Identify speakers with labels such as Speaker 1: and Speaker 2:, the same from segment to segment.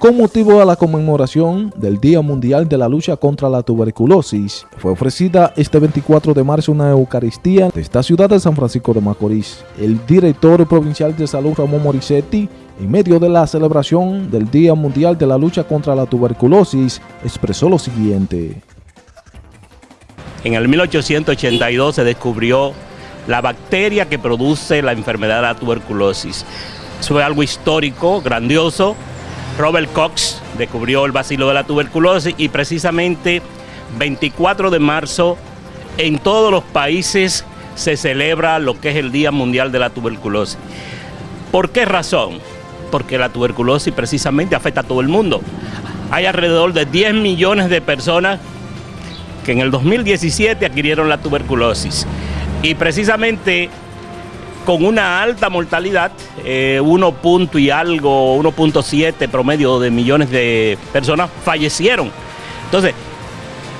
Speaker 1: Con motivo de la conmemoración del Día Mundial de la Lucha contra la Tuberculosis, fue ofrecida este 24 de marzo una Eucaristía de esta ciudad de San Francisco de Macorís. El director provincial de salud Ramón Morissetti, en medio de la celebración del Día Mundial de la Lucha contra la Tuberculosis, expresó lo siguiente.
Speaker 2: En el 1882 se descubrió la bacteria que produce la enfermedad de la tuberculosis. Eso fue algo histórico, grandioso, Robert Cox descubrió el bacilo de la tuberculosis y precisamente 24 de marzo en todos los países se celebra lo que es el Día Mundial de la Tuberculosis. ¿Por qué razón? Porque la tuberculosis precisamente afecta a todo el mundo. Hay alrededor de 10 millones de personas que en el 2017 adquirieron la tuberculosis. Y precisamente con una alta mortalidad, 1 eh, punto y algo, 1.7 promedio de millones de personas fallecieron. Entonces,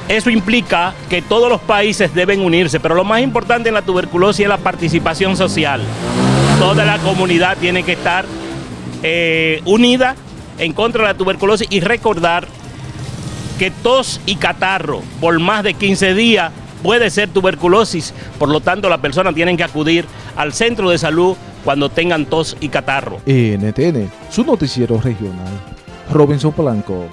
Speaker 2: eso implica que todos los países deben unirse, pero lo más importante en la tuberculosis es la participación social. Toda la comunidad tiene que estar eh, unida en contra de la tuberculosis y recordar que tos y catarro por más de 15 días puede ser tuberculosis, por lo tanto las personas tienen que acudir al centro de salud cuando tengan tos y catarro.
Speaker 1: NTN, su noticiero regional. Robinson Polanco.